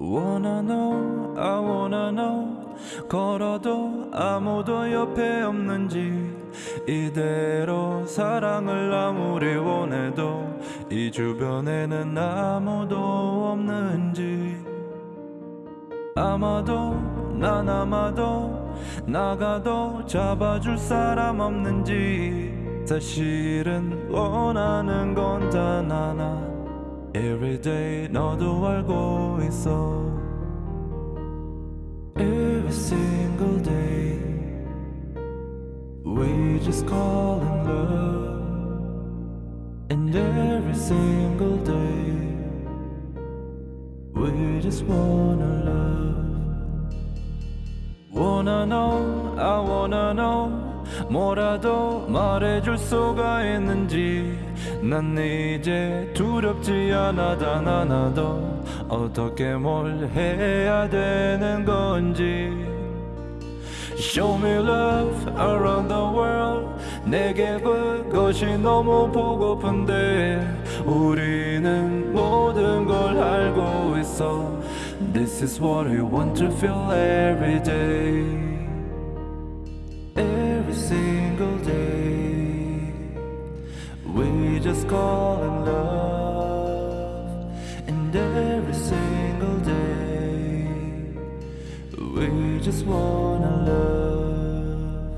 Wanna know, I wanna know. 걸어도 아무도 옆에 없는지 이대로 사랑을 아무리 원해도 이 주변에는 아무도 없는지. 아마도 난 아마도 나가도 잡아줄 사람 없는지. 사실은 원하는 건 단 하나 Everyday 너도 알고 있어 Every single day We just call in love And every single day We just wanna love Wanna know, I wanna know 뭐라도 말해줄 수가 있는지 난 이제 두렵지 않아 단 하나도 어떻게 뭘 해야 되는 건지 Show me love around the world 내게 그것이 너무 보고픈데 우리는 모든 걸 알고 있어 This is what I want to feel every day every day. We just call in love, and every single day. We just wanna love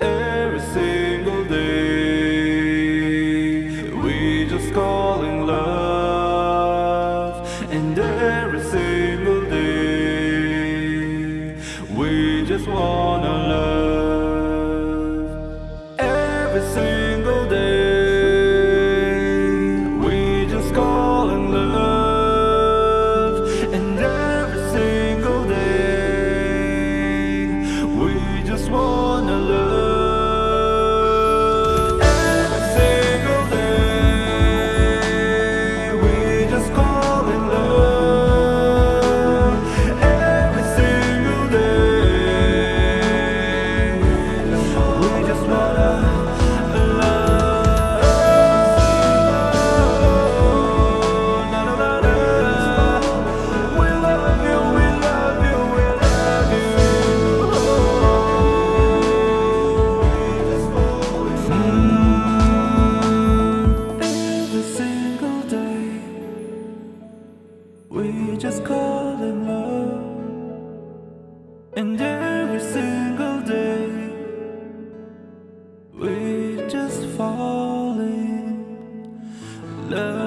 every single day. We just call in love, and every single day. We just wanna love And every single day We're just falling. Love